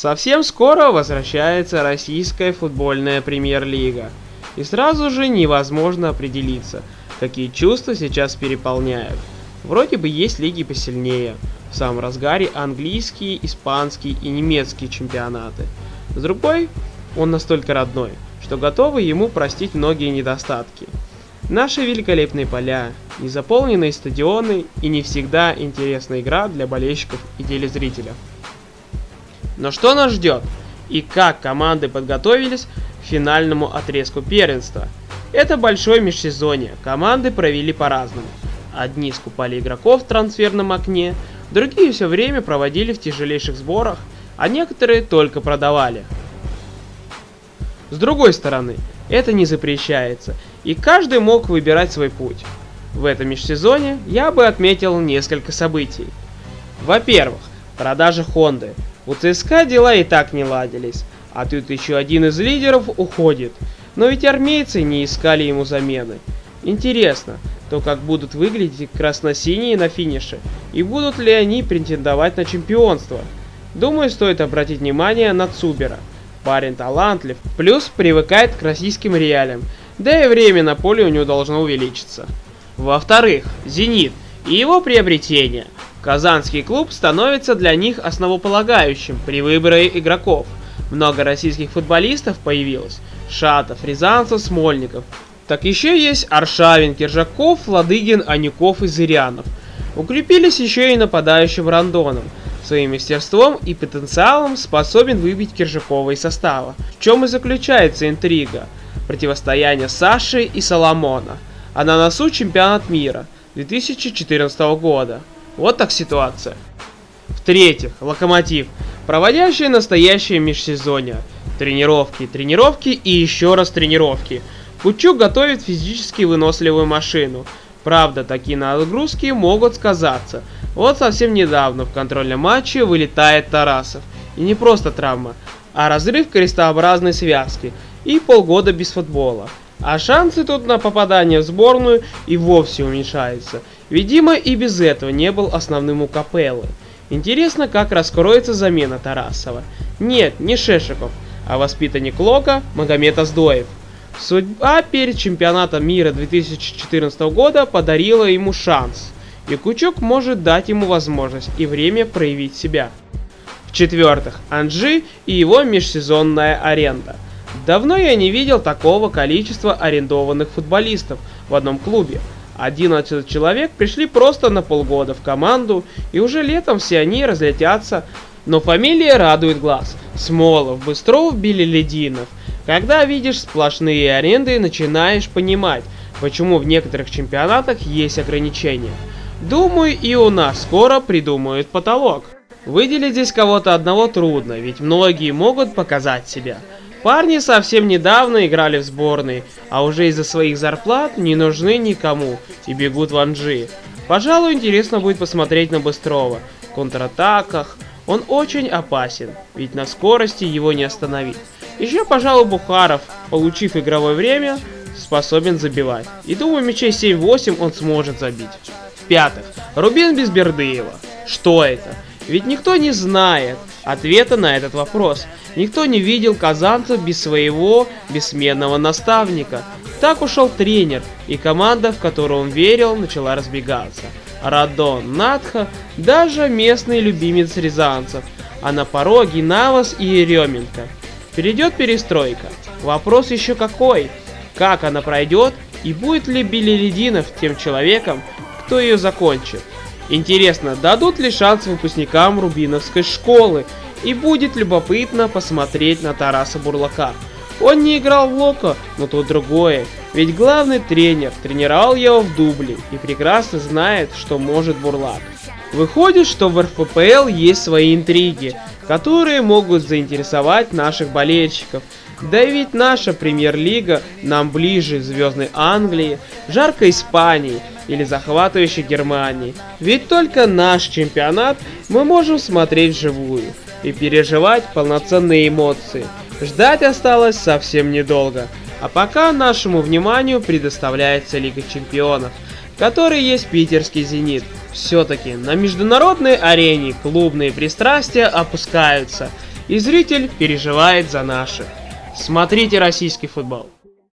Совсем скоро возвращается российская футбольная премьер-лига. И сразу же невозможно определиться, какие чувства сейчас переполняют. Вроде бы есть лиги посильнее. В самом разгаре английские, испанские и немецкие чемпионаты. С другой, он настолько родной, что готовы ему простить многие недостатки. Наши великолепные поля, незаполненные стадионы и не всегда интересная игра для болельщиков и телезрителя. Но что нас ждет? И как команды подготовились к финальному отрезку первенства? Это большое межсезонье, команды провели по-разному. Одни скупали игроков в трансферном окне, другие все время проводили в тяжелейших сборах, а некоторые только продавали. С другой стороны, это не запрещается, и каждый мог выбирать свой путь. В этом межсезоне я бы отметил несколько событий. Во-первых, продажа Хонды. У ЦСКА дела и так не ладились, а тут еще один из лидеров уходит. Но ведь армейцы не искали ему замены. Интересно, то как будут выглядеть красно-синие на финише, и будут ли они претендовать на чемпионство. Думаю, стоит обратить внимание на Цубера. Парень талантлив, плюс привыкает к российским реалиям, да и время на поле у него должно увеличиться. Во-вторых, «Зенит» и его приобретение – Казанский клуб становится для них основополагающим при выборе игроков. Много российских футболистов появилось. Шатов, Рязанцев, Смольников. Так еще есть Аршавин, Киржаков, Ладыгин, Анюков и Зырянов. Укрепились еще и нападающим Рандоном. Своим мастерством и потенциалом способен выбить Киржакова из состава. В чем и заключается интрига. Противостояние Саши и Соломона. А на носу чемпионат мира 2014 года. Вот так ситуация. В-третьих, Локомотив, проводящий настоящее межсезонье. Тренировки, тренировки и еще раз тренировки. Кучук готовит физически выносливую машину. Правда, такие нагрузки могут сказаться. Вот совсем недавно в контрольном матче вылетает Тарасов. И не просто травма, а разрыв крестообразной связки и полгода без футбола. А шансы тут на попадание в сборную и вовсе уменьшаются. Видимо, и без этого не был основным у Капеллы. Интересно, как раскроется замена Тарасова. Нет, не Шешиков, а воспитанник Лока Магомед Аздоев. Судьба перед чемпионатом мира 2014 года подарила ему шанс. И Кучук может дать ему возможность и время проявить себя. В-четвертых, Анжи и его межсезонная аренда – Давно я не видел такого количества арендованных футболистов в одном клубе. 11 человек пришли просто на полгода в команду, и уже летом все они разлетятся. Но фамилия радует глаз. Смолов, Быстров, Белелединов. Когда видишь сплошные аренды, начинаешь понимать, почему в некоторых чемпионатах есть ограничения. Думаю, и у нас скоро придумают потолок. Выделить здесь кого-то одного трудно, ведь многие могут показать себя. Парни совсем недавно играли в сборной, а уже из-за своих зарплат не нужны никому и бегут в Анжи. Пожалуй, интересно будет посмотреть на Быстрова. В контратаках он очень опасен, ведь на скорости его не остановить. Еще, пожалуй, Бухаров, получив игровое время, способен забивать. И думаю, мячей 7-8 он сможет забить. В-пятых, Рубин без Бердыева. Что это? Ведь никто не знает ответа на этот вопрос. Никто не видел казанцев без своего бессменного наставника. Так ушел тренер, и команда, в которую он верил, начала разбегаться. Радон, Надха, даже местный любимец рязанцев, а на пороге Навас и Еременко. Перейдет перестройка. Вопрос еще какой? Как она пройдет и будет ли Белелединов тем человеком, кто ее закончит? Интересно, дадут ли шанс выпускникам Рубиновской школы и будет любопытно посмотреть на Тараса Бурлака. Он не играл в Локо, но тут другое. Ведь главный тренер тренировал его в дубле и прекрасно знает, что может Бурлак. Выходит, что в РФПЛ есть свои интриги, которые могут заинтересовать наших болельщиков. Да и ведь наша премьер-лига нам ближе Звездной Англии, жаркой Испании или захватывающей Германии. Ведь только наш чемпионат мы можем смотреть вживую и переживать полноценные эмоции. Ждать осталось совсем недолго. А пока нашему вниманию предоставляется Лига Чемпионов, который есть питерский «Зенит». Все-таки на международной арене клубные пристрастия опускаются, и зритель переживает за наших. Смотрите российский футбол.